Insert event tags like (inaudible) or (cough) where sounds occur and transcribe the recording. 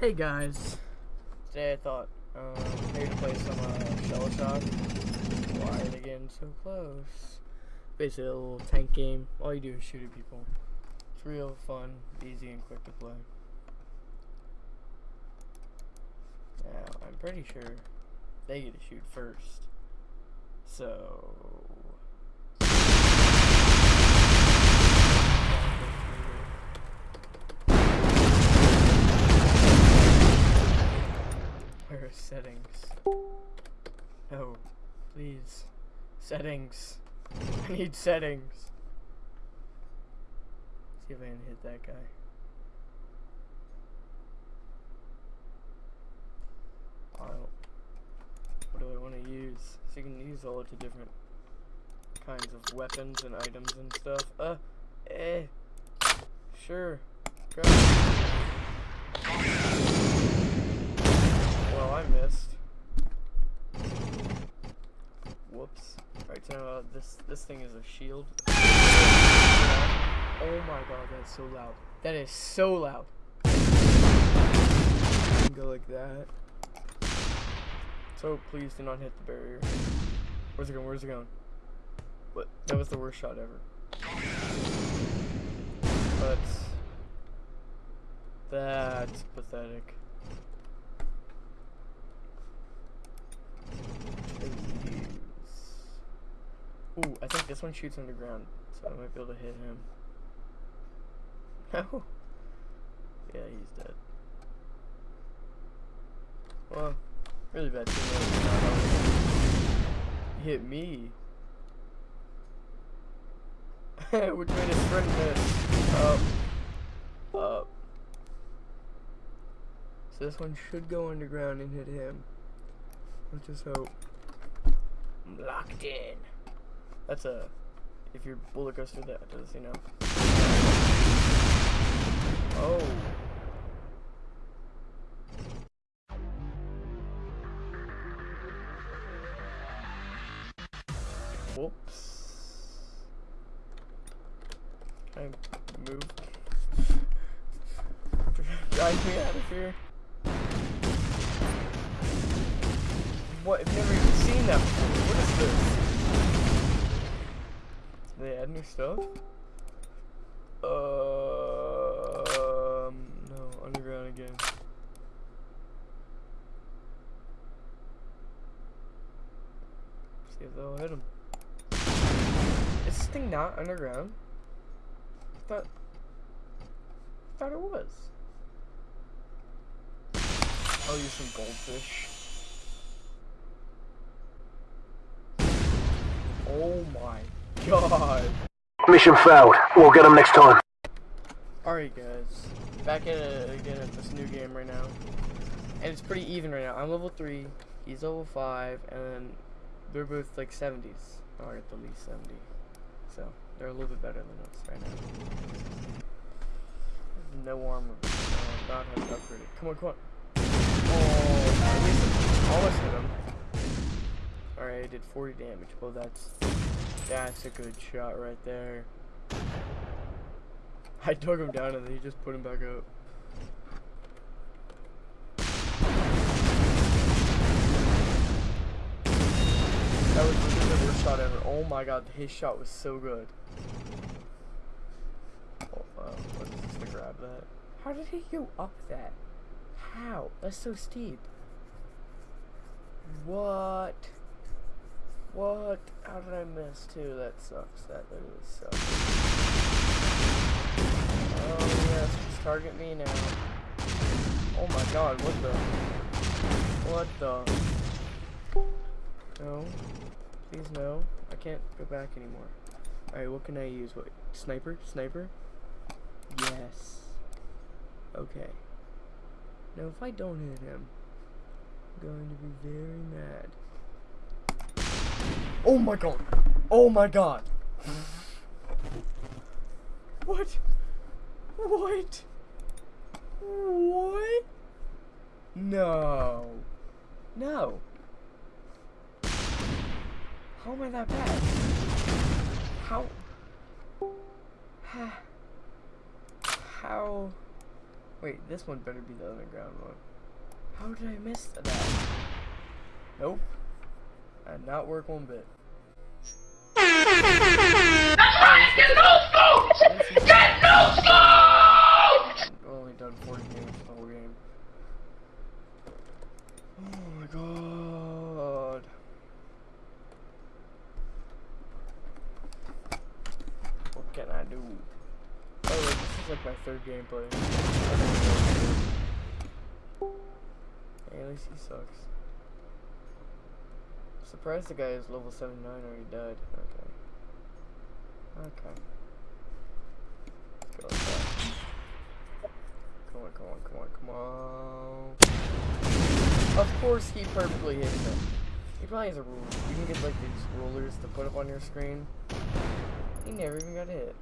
Hey guys, today I thought um, maybe to play some uh, Shell Shock. Why are they getting so close? Basically a little tank game. All you do is shoot at people. It's real fun, easy, and quick to play. Now, I'm pretty sure they get to shoot first. So... Where are settings? No, please. Settings. (laughs) I need settings. Let's See if I can hit that guy. What do I want to use? So you can use all the different kinds of weapons and items and stuff. Uh, eh. Sure. Go. Well, I missed. Whoops. Alright, so uh, this this thing is a shield. Oh my god, that's so loud. That is so loud. Go like that. So please do not hit the barrier. Where's it going? Where's it going? What? That was the worst shot ever. That's that's pathetic. Ooh, I think this one shoots underground, so I might be able to hit him. (laughs) Oh. yeah, he's dead. Well, really bad He hit me. (laughs) Which made his friend miss. Up. Up. So this one should go underground and hit him. Let's just hope. I'm locked in. That's a. If your bullet goes through that, does you know? Oh. Whoops. Can I move? Drive me out of here. What? I've never even seen that before. What is this? Stuff? Um, no, underground again. See if they'll hit him. Is this thing not underground? I thought, I thought it was. I'll use some goldfish. Oh my god. Mission failed. We'll get them next time. Alright guys, back at it again at this new game right now. And it's pretty even right now. I'm level 3, he's level 5, and they're both like 70s. Or at the least 70. So, they're a little bit better than us right now. No armor. Uh, not have upgraded. Come on, come on. Oh, at least almost hit him. Alright, I did 40 damage. Well, that's that's a good shot right there. I took him down and then he just put him back up. That was the worst shot ever. Oh my god, his shot was so good. Oh, uh, what is this to grab that? How did he go up that? How? That's so steep. What? What? How did I miss too? That sucks. That really sucks. Oh yes, just target me now. Oh my god, what the? What the? No. Please no. I can't go back anymore. Alright, what can I use? What? Sniper? Sniper? Yes. Okay. Now if I don't hit him, I'm going to be very mad. Oh my god. Oh my god. What? What? What? No. No. How am I that bad? How? How? Wait, this one better be the underground one. How did I miss that? Nope. Not work one bit. That's right! Get no scopes! Get no scopes! I've only done 40 games the whole game. Oh my god. What can I do? Oh, wait, this is like my third gameplay. Hey, at least he sucks. Surprised the guy is level 79 already died. Okay. Okay. Let's go like. Come on, come on, come on, come on. Of course he perfectly hits him. He probably has a ruler. You can get like these rulers to put up on your screen. He never even got hit.